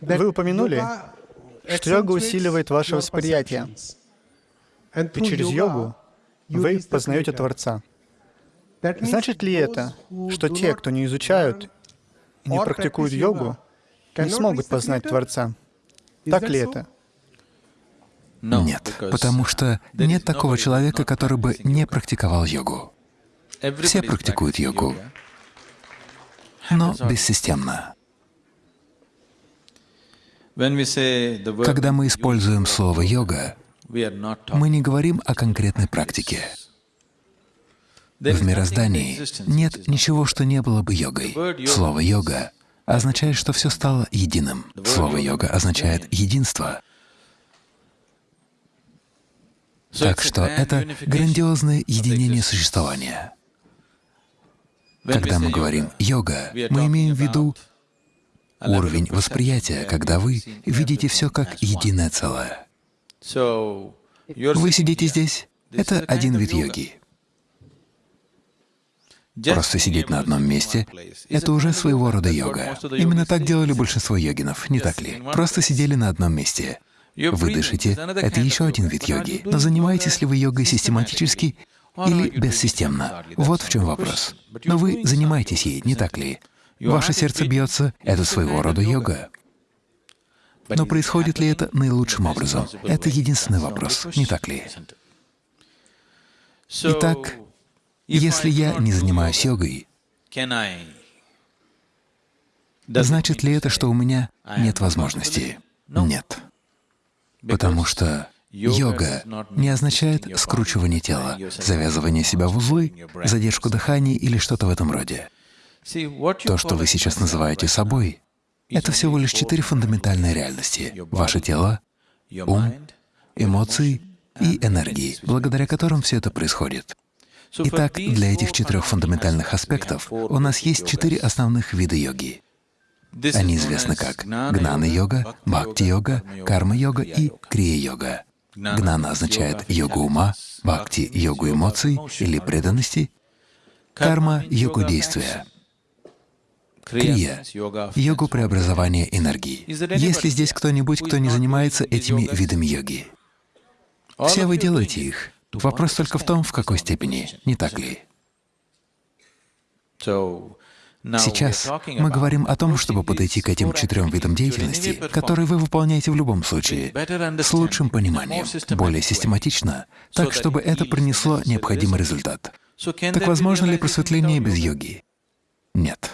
Вы упомянули, что йога усиливает ваше восприятие, и через йогу вы познаете Творца. Значит ли это, что те, кто не изучают и не практикуют йогу, не смогут познать Творца? Так ли это? Нет, потому что нет такого человека, который бы не практиковал йогу. Все практикуют йогу, но бессистемно. Когда мы используем слово «йога», мы не говорим о конкретной практике. В мироздании нет ничего, что не было бы йогой. Слово «йога» означает, что все стало единым. Слово «йога» означает «единство». Так что это грандиозное единение существования. Когда мы говорим «йога», мы имеем в виду уровень восприятия, когда вы видите все как единое целое. Вы сидите здесь — это один вид йоги. Просто сидеть на одном месте — это уже своего рода йога. Именно так делали большинство йогинов, не так ли? Просто сидели на одном месте. Вы дышите — это еще один вид йоги. Но занимаетесь ли вы йогой систематически или бессистемно? Вот в чем вопрос. Но вы занимаетесь ей, не так ли? Ваше сердце бьется — это своего рода йога. Но происходит ли это наилучшим образом? Это единственный вопрос, не так ли? Итак, если я не занимаюсь йогой, значит ли это, что у меня нет возможности? Нет. Потому что йога не означает скручивание тела, завязывание себя в узлы, задержку дыхания или что-то в этом роде. То, что вы сейчас называете собой, это всего лишь четыре фундаментальные реальности — ваше тело, ум, эмоции и энергии, благодаря которым все это происходит. Итак, для этих четырех фундаментальных аспектов у нас есть четыре основных вида йоги. Они известны как гнана-йога, бхакти-йога, карма-йога и крия-йога. Гнана означает йогу ума, бхакти — йогу эмоций или преданности, карма — йогу действия, крия — йогу преобразования энергии. Есть ли здесь кто-нибудь, кто не занимается этими видами йоги? Все вы делаете их. Вопрос только в том, в какой степени, не так ли? Сейчас мы говорим о том, чтобы подойти к этим четырем видам деятельности, которые вы выполняете в любом случае, с лучшим пониманием, более систематично, так, чтобы это принесло необходимый результат. Так возможно ли просветление без йоги? Нет.